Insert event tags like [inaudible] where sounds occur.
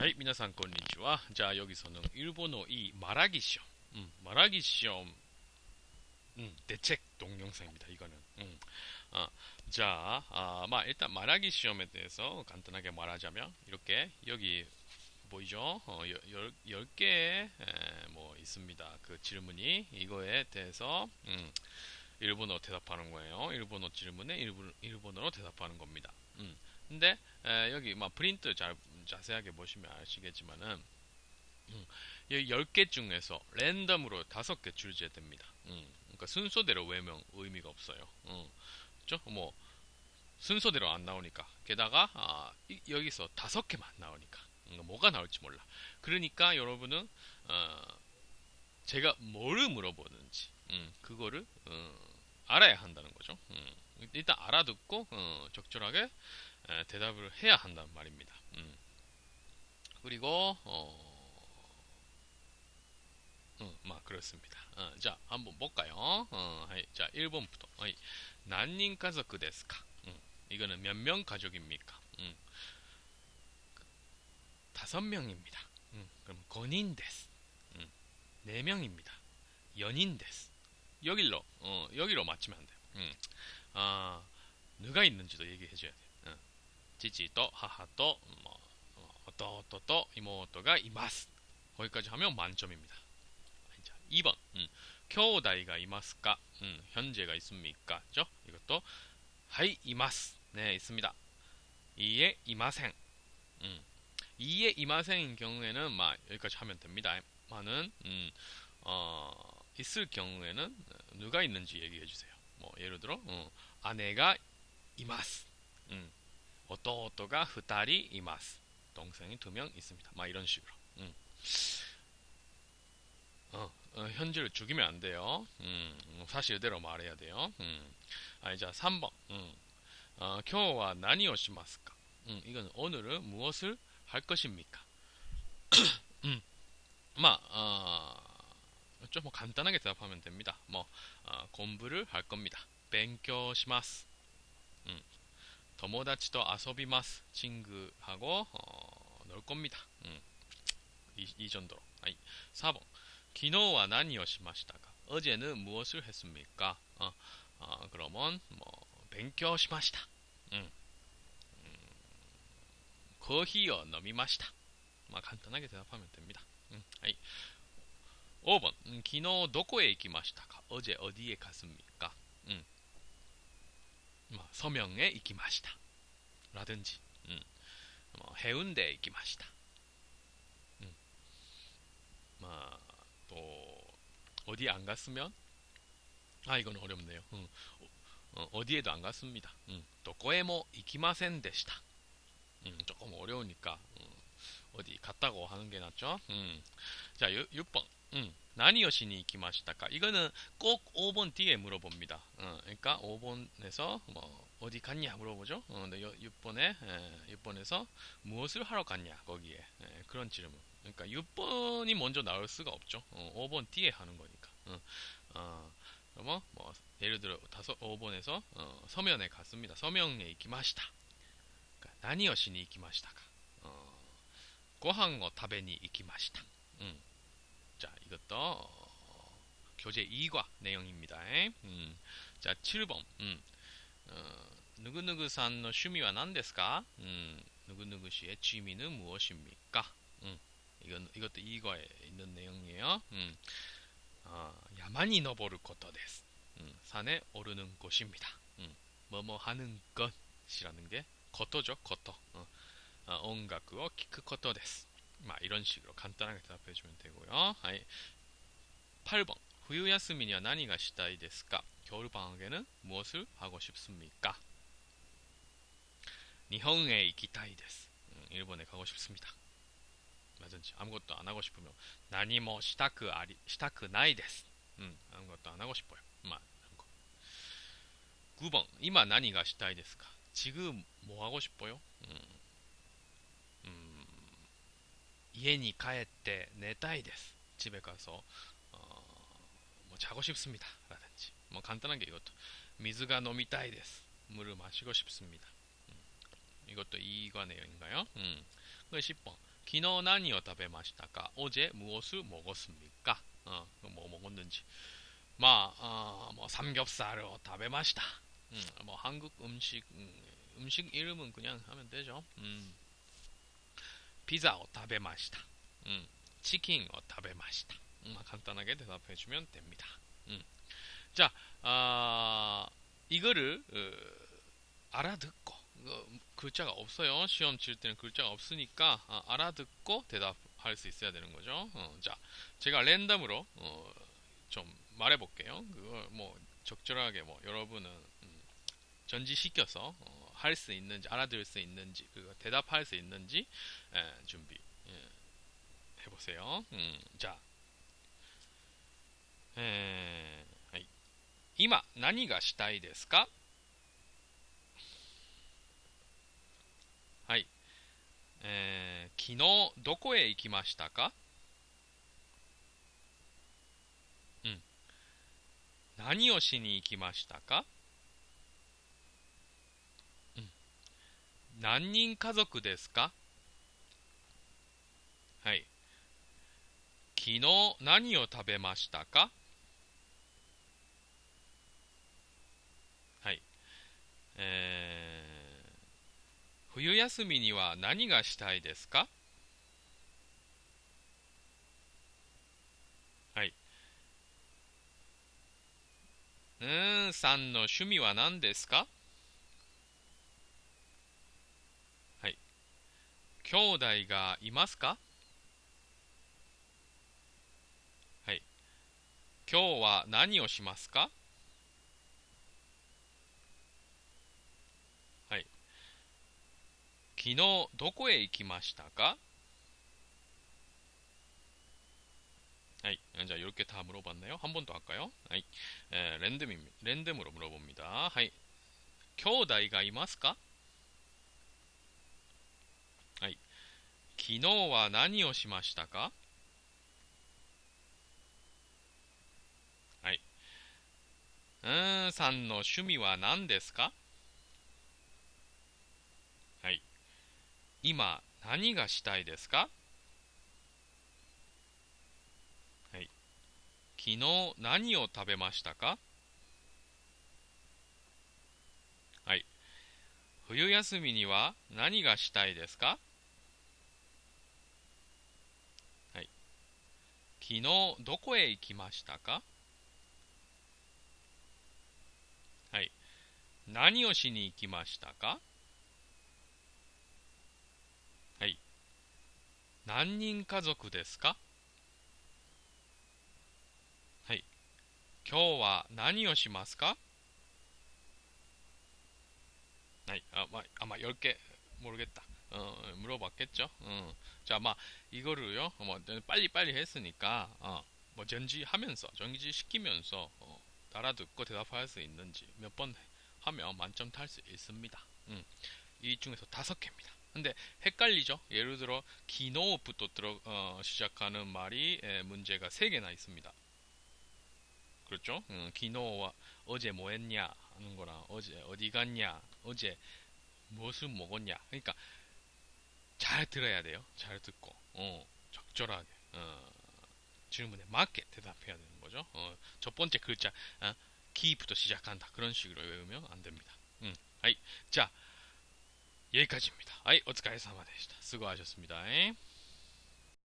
はい、皆さんこんにちは。じゃあ、여기서는 일본어 이 말하기 시험, 음, 말하기 시험, 음, 대책 동영상입니다. 이거는. 음. 아, 자, 아, 마, 일단 말하기 시험에 대해서 간단하게 말하자면 이렇게 여기 보이죠? 어, 열, 열 개, 뭐 있습니다. 그 질문이 이거에 대해서 음, 일본어 대답하는 거예요. 일본어 질문에 일본, 일본어로 대답하는 겁니다. 음. 근데 에, 여기 막 프린트 잘 자세하게 보시면 아시겠지만은 음, 10개 중에서 랜덤으로 5개 출제됩니다. 음, 그러니까 순서대로 외명 의미가 없어요. 음, 그렇죠? 뭐 순서대로 안 나오니까 게다가 아, 이, 여기서 5개만 나오니까 음, 뭐가 나올지 몰라. 그러니까 여러분은 어, 제가 뭐를 물어보는지 음, 그거를 어, 알아야 한다는 거죠. 음, 일단 알아듣고 어, 적절하게 에, 대답을 해야 한단 말입니다. 음. 그리고 어, 음, 막 그렇습니다. 어, 자, 한번 볼까요? 어, はい, 자, 1번부터. はい, 何人家族ですか? 음, 이거는 몇 명 가족입니까? 음, 다섯 명입니다. 음, 그럼 五人です. 음, 네 명입니다. 四人です. 여기로 어, 여기서 마치면 안 돼요. 음, 아, 누가 있는지도 얘기해 줘야 돼요. 어, 지지と 하하と 뭐 弟と 이모가 います 거기까지 하면 만점입니다. 자, 2번 음, 兄弟がいますか 음, 현재가 있습니까? 죠? 이것도 はいいます 네 있습니다. 이에 이마생 음, 이에 이마생인 경우에는 막 여기까지 하면 됩니다. 많은 음, 어, 있을 경우에는 누가 있는지 얘기해 주세요. 뭐 예를 들어 어, 아내가 います 음, 弟が 2人 います 동생이 두 명 있습니다. 막 이런 식으로. 음. 어, 어, 현재를 죽이면 안 돼요. 음, 사실대로 말해야 돼요. 음. 아, 이제 3번. 음. 어, 今日は何をしますか? 음, 이건 오늘은 무엇을 할 것입니까? [clears throat] 음. 마, 어, 좀뭐 간단하게 대답하면 됩니다. 뭐 어, 공부를 할 겁니다. 勉強します. 음. 友達と遊びます。 친구하고 어, 놀 겁니다. 음. 이, 이 정도로. 아이, 4번. 昨日は何をしましたか? 어제는 무엇을 했습니까? 어, 어, 그러면 뭐勉強しました. 음. 음, コーヒーを飲みました. 막 간단하게 대답하면 됩니다. 음, 아이. 5번. 음, 昨日どこへ行きましたか? 어제 어디에 갔습니까? 음. 뭐, 서명에 이기마시다. 라든지 음, 뭐, 해운대에 이기마시다. 음, 뭐, 또 어디 안 갔으면? 아 이건 어렵네요. 음, 어, 디에도안 갔습니다. 음, 도코에모 이기마센 데시다. 음, 조금 어려우니까 음, 어디 갔다고 하는 게 낫죠? 음, 자 6 번. 음, 나니요시니 이기마시다까 이거는 꼭 5번 뒤에 물어봅니다. 어, 그러니까 5번에서 뭐 어디 갔냐 물어보죠. 어, 근데 6번에 에, 6번에서 무엇을 하러 갔냐 거기에 에, 그런 질문. 그러니까 6번이 먼저 나올 수가 없죠. 어, 5번 뒤에 하는 거니까. 어, 어, 그러면 뭐 예를 들어 다섯 5번에서 어, 서면에 갔습니다. 서명에 이기마시다. 그러니까 나니요시니 이기마시다가 어, 고항 を 타베니 이기마시다. 음. 자, 이것도 어, 교재 2과 내용입니다. 음, 자, 7번. 음, 어, 누구누구さんの 취미와 何ですか? 음, 누구누구 씨의 취미는 무엇입니까? 음, 이건 이것도 2과에 있는 내용이에요. 음, 어, 야만이 너보를 것도です. 음, 산에 오르는 곳입니다. 음, 뭐뭐 하는 것이라는 게 것도죠, 것도. 어, 어, 온가쿠を 키크 것도です. 막 이런 식으로 간단하게 대답해 주면 되고요. 아이, 8번. 후유야스미니와 나니가 시다이 데스까? 겨울방학에는 무엇을 하고 싶습니까? 日本に 行きたいです. 음, 일본에 가고 싶습니다. 라든지 아무것도 안 하고 싶으면 何も したく あり したくないです. 음, 아무것도 안 하고 싶어요. 막 이런 거. 9번. 今 何が したいですか? 지금 뭐 하고 싶어요? 음, 家に帰って寝たいです. 집에 가서 어, 뭐 자고 싶습니다. 라든지 뭐 간단하게 이것도 미즈가 노미타이 데스. 물을 마시고 싶습니다. 음, 이것도 이과 내용인가요? 음. 10번. 기노 나니오 타베마시타까? 어제 무엇을 먹었습니까? 어, 뭐 먹었는지. 마, 어, 뭐 삼겹살을 타베마시다. 음, 뭐 한국 음식 음, 식 이름은 그냥 하면 되죠. 음. 타베마시다. 음. 음, 간단하게 대답해 주면 됩니다. 음. 자, 아, 이거를 어, 알아듣고 어, 글자가 없어요. 시험 칠 때는 글자가 없으니까 아, 알아듣고 대답할 수 있어야 되는 거죠. 어, 자, 제가 랜덤으로 어, 좀 말해볼게요. 그걸 뭐 적절하게 뭐 여러분은 음, 전지시켜서 어, 할수 있는지 알아들을 수 있는지 그 대답할 수 있는지 에, 준비 예, 해보세요. 음, 자, 에, 今何がしたいですかはい、えー、昨日どこへ行きましたかうん何をしに行きましたか 何人家族ですか？はい。昨日何を食べましたか？はい。えー、冬休みには何がしたいですか？はい。うーんさんの趣味は何ですかはい。兄弟がいますかはい。今日は何をしますか昨日どこへ行きましたかはい. 자, 이렇게 다 물어봤나요? 한 번 더 할까요? はい. 에, 랜덤, 랜덤으로 물어봅니다. はい. 兄弟がいますか? 昨日は何をしましたか？はい。うーん、さんの趣味は何ですか？はい今何がしたいですか？はい。昨日何を食べましたか？はい。冬休みには何がしたいですかはい。昨日どこへ行きましたか？はい。何をしに行きましたか？はい。何人家族ですか？はい。今日は何をしますか？はい。あ、まあ、あまあ、よろけ、もろげった。 어, 물어봤겠죠? 어. 자, 막 이거를요. 뭐 빨리 빨리 했으니까 어, 뭐 전지하면서 전지 시키면서 어, 알아듣고 대답할 수 있는지 몇 번 하면 만점 탈 수 있습니다. 음. 이 중에서 다섯 개입니다. 근데 헷갈리죠? 예를 들어 기노부터 들어 어, 시작하는 말이 에, 문제가 세 개나 있습니다. 그렇죠? 음, 기노와 어제 뭐 했냐 하는 거랑 어제 어디 갔냐 어제 무엇을 먹었냐 그러니까 잘 들어야 돼요. 잘 듣고, 어, 적절하게, 어, 질문에 맞게 대답해야 되는 거죠. 어, 첫 번째 글자, 어, 기부터 시작한다. 그런 식으로 외우면 안 됩니다. 음, 아이, 자, 여기까지입니다. 아이, 어츠카이 사마 되시다. 수고하셨습니다. 에이.